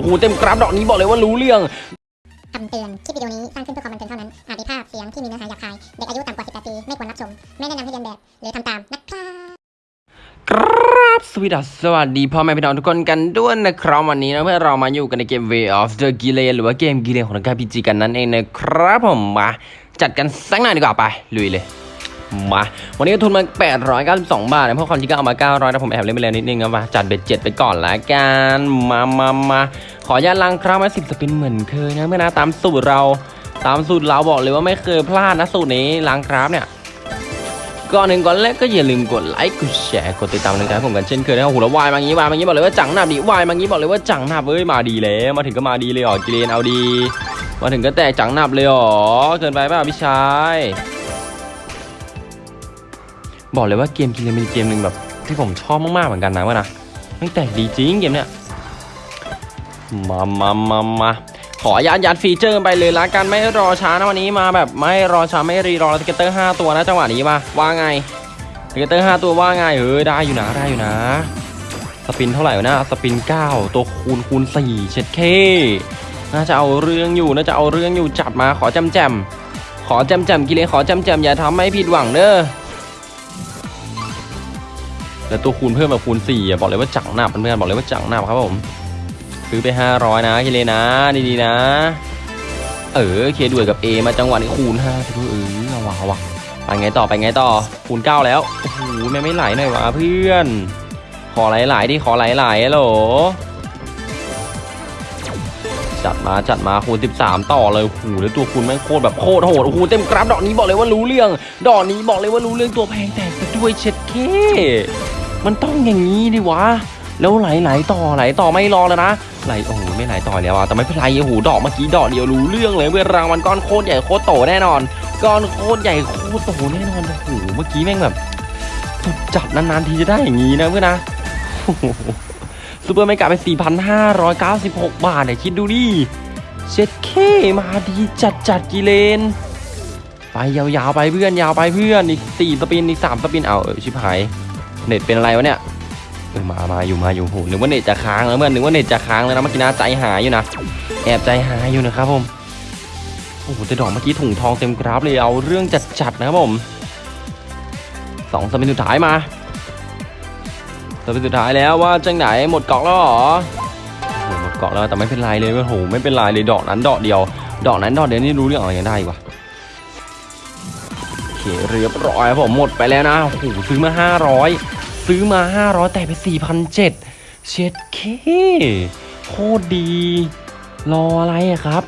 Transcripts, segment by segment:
โอ้โหเต็มกราฟดอกนี้บอกเลยว่ารู้เรื่องคำเตือน คลิปวิดีโอนี้สร้างขึ้นเพื่อความบันเทิงเท่านั้น อาจมีภาพเสียงที่มีเนื้อหาหยาบคาย เด็กอายุต่ำกว่า 18 ปี ไม่ควรรับชม ไม่แนะนำให้เรียนแบบ หรือทำตาม นะครับครับสวัสดีสวัสดีพ่อแม่พี่น้องทุกคนกันด้วยนะครับวันนี้นะเพื่อเรามาอยู่กันในเกม Way of the g i l e หรือว่าเกมกิเลนของนักการพีจีกันนั่นเองนะครับผมมาจัดกันสักหน่อยดีกว่าไปลุยเลย มา วันนี้ทุนมา 892 บาทนะเพราะความจริงก็เอามา 900นะผมแอบเล่นไปแล้วนิดนึงนะมาจัดเบ็ดเจ็ดไปก่อนละกันมามามาขออนุญาลังครั้งมาสิบสปินเหมือนเคยนะเมื่อนะตามสูตรเราตามสูตรเราบอกเลยว่าไม่เคยพลาดนะสูตรนี้ลังคราฟเนี่ยก่อนหนึ่งก่อนแรกก็อย่าลืมกดไลค์กดแชร์กดติดตามนะครับผมกันเช่นเคยนะครับโอ้โหแล้ววายมางี้วายมางี้บอกเลยว่าจังหนับดิวายมางี้บอกเลยว่าจังหนับเอ้ยมาดีแล้วมาถึงก็มาดีเลยอ๋อกิเลนเอาดี มาถึงก็แตกจังหนับเลยอ๋อเกินไปป่าพี่ชาย บอกเลยว่าเกมกิเลนเป็นเกมหนึ่งแบบที่ผมชอบมากๆเหมือนกันนะว่านะแม่งแตกดีจริงเกมเนี้ยมามามามาขอยัดยัด feature ไปเลยละกันไม่รอช้านะวันนี้มาแบบไม่รอช้าไม่รีรอ scatter 5ตัวนะจังหวะนี้มาว่าไง scatter 5ตัวว่าไงเออได้อยู่นะได้อยู่นะ spin เท่าไหร่นะ spin 9 ตัวคูณคูณ4เช็ดเคน่าจะเอาเรื่องอยู่น่าจะเอาเรื่องอยู่จัดมาขอจำแจมขอจำแจมกิเลขอจำแจมอย่าทำให้ผิดหวังเด้อ แล้วตัวคูณเพิ่มแบบคูณ4อะบอกเลยว่าจังหนับเพื่อนๆบอกเลยว่าจังหนับครับผมซื้อไป 500 นะกิเลนนะดีๆนะ เออเคด้วยกับ A มาจังหวะนี้คูณ5สิเออเอาวะเอาวะไปไงต่อไปไงต่อคูณเก้าแล้วโอ้โหแม่ไม่ไหลหน่อยวะเพื่อน ขอไหลๆดิขอไหลๆฮัลโหลจัดมาจัดมาคูณ 13 ต่อเลยโอ้โหแล้วตัวคูณแม่งโคตรแบบโคตรโหดโอ้โหเต็มกราฟดอกนี้บอกเลยว่ารู้เรื่อง ดอกนี้บอกเลยว่ารู้เรื่องตัวแพงแตกไปด้วยเช็ดเค มันต้องอย่างนี้ดิวะ แล้วไหลไหลต่อไหลต่อไม่รอแล้วนะ ไหลโอ้โหไม่ไหลต่อแล้วอะแต่ไม่เป็นไรโอ้โหดอกเมื่อกี้ดอกเดียวรู้เรื่องเลยเวรางวัลก้อนโคตรใหญ่โคตรโตแน่นอนก้อนโคตรใหญ่โคตรโตแน่นอนโอ้โหเมื่อกี้แม่งแบบสุดจัดนานๆทีจะได้อย่างนี้นะเพื่อนนะsuper mega ไป 4,596 บาทเนี่ยคิดดูดิเช็ดเคมาดีจัดจัดกิเลน ไปยาวๆไปเพื่อนยาวไปเพื่อนอีกสี่ spin อีกสาม spin เอาเออชิบหาย เน็ตเป็นอะไรวะเนี่ยเออมามาอยู่มาอยู่โหนึกว่าเน็ตจะค้างแล้วเพื่อนนึกว่าเน็ตจะค้างแล้วนะเมื่อกี้นะใจหายอยู่นะแอบใจหายอยู่นะครับผมโอ้โหแต่ดอกเมื่อกี้ถุงทองเต็มกราฟเลยเอาเรื่องจัดๆนะครับผมสองสปินสุดท้ายมาสปินสุดท้ายแล้วว่าจังไหนหมดเกาะแล้วหรอหมดเกาะแล้วแต่ไม่เป็นไรเลยโอ้โหไม่เป็นไรเลยดอกนั้นดอกเดียว ดอกนั้นดอกเดียวนี่รู้เรื่องอะไรกันได้วะ เคเรียบร้อยผมหมดไปแล้วนะโอ้โหซื้อมา 500 ซื้อมา 500 แต่ไป4,007เช็ดเคโคตรดี รออะไรอะครับ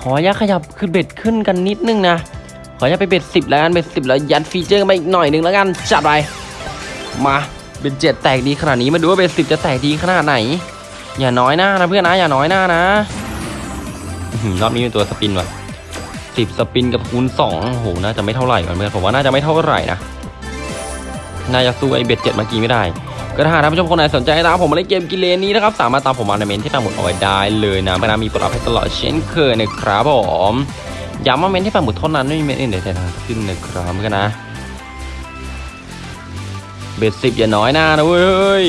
ขออนุญาขยับขึ้นเบ็ดขึ้นกันนิดนึงนะ ขออนุญาตไป bet สิบแล้วกัน bet สิบแล้วยัด feature มาอีกหน่อยนึงแล้วกันจัดไปมา bet เจ็ดแตกดีขนาดนี้มาดูว่า bet สิบจะแตกดีขนาดไหน อย่าน้อยหน้านะเพื่อนนะอย่าน้อยหน้านะรอบนี้เป็นตัว spin ว่ะ สิบ spin กับคูณสองโอ้โห น่าจะไม่เท่าไหร่ก่อนเพื่อนผมว่าน่าจะไม่เท่าไหร่นะ น่าจะสู้ไอ bet เจ็ดเมื่อกี้ไม่ได้ ก็ถ้าท่านผู้ชมคนไหนสนใจตามผมมาเล่นเกมกิเลนนี้นะครับ สามารถตามผมมาในเมนต์ที่ปักหมุดเอาไว้ได้เลยนะพนามีปรดักให้ตลอดเช่นเคยนะครับผมย้ำว่าเมนที่ปังหมดเท่านั้นไม่มีเมนอื่นใดๆทั้งสิ้นนะครับกันนะ เบ็ดสิบอย่าน้อยหน้านะเว้ย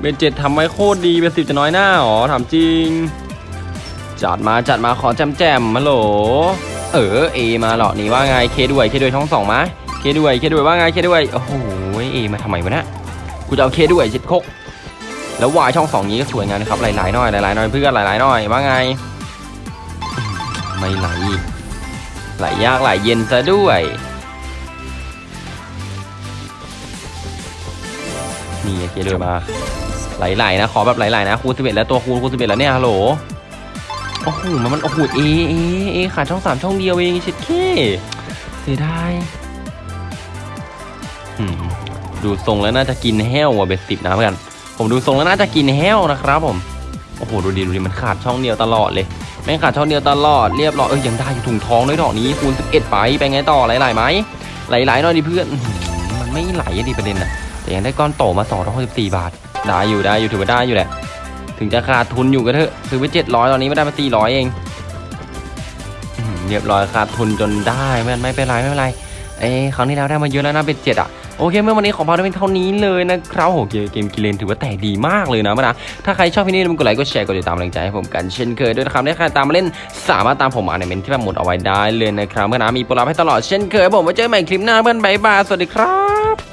เบ็ดเจ็ดทำไว้โคตรดี เบ็ดสิบจะน้อยหน้าหรอถามจริง จัดมาจัดมาขอแจมแจมมาโหล เออเอมาเหรอนี่ว่าไงเคด้วยเคด้วยช่องสองมาเคด้วยเคด้วยว่าไงเคด้วยโอ้โหเอมาทำไมวะเนี่ยกูจะเอาเคด้วยชิดคกแล้ววายช่องสองนี้ก็สวยงามนะครับหลายๆน่อยหลายๆน่อยเพื่อนหลายๆน่อยว่าไง ไม่ไหลไหลยากไหลเย็นซะด้วยนี่เคด้วยมาไหลๆนะขอแบบไหลๆนะคูณสิบเอ็ดแล้วตัวคูณคูณสิบเอ็ดแล้วเนี่ยฮัลโหล โอ้โหมันมันโอ้โหเอเอเอขาดช่องสามช่องเดียวเองชิดเคเสียดายดูทรงแล้วน่าจะกินแห้วว่ะเบ็ดสิบนะเพื่อนผมดูทรงแล้วน่าจะกินแห้วนะครับ ผมโอ้โหดูดีดูดีมันขาดช่องเดียวตลอดเลยแม่งขาดช่องเดียวตลอดเรียบร้อยเอ้ยยังได้อยู่ถุงทองด้วยดอกนี้คูณ11ไปไปไงต่อไหลๆไหมไหลๆหน่อยดิเพื่อนมันไม่ไหลอะดิประเด็นอะแต่ยังได้ก้อนโตมา264บาท ได้อยู่ได้อยู่ถือว่าได้อยู่แหละ ถึงจะขาดทุนอยู่ก็เถอะ ซื้อไป700ตอนนี้ไม่ได้มา400เองอื้อหือเรียบร้อยขาดทุนจนได้ไม่ไม่เป็นไรไม่เป็นไรเอ้ครั้งที่แล้วได้มาเยอะแล้วนะเบ็ดเจ็ดอะโอเคเมื่อวันนี้ขอพาไปเป็นเท่านี้เลยนะครับโหเกมเกมกิเลนถือว่าแต่ดีมากเลยนะมานะถ้าใครชอบพี่นี่มันกดไลค์กดแชร์กดติดตามกำลังใจให้ผมกันเช่นเคยด้วยนะครับถ้าใครตามมาเล่นสามารถตามผมอ่านในเมนที่แบบหมดเอาไว้ได้เลยนะครับเมื่อนะมีโปรลับให้ตลอดเช่นเคยผมไว้เจอกันใหม่คลิปหน้าเพื่อนบายบายสวัสดีครับ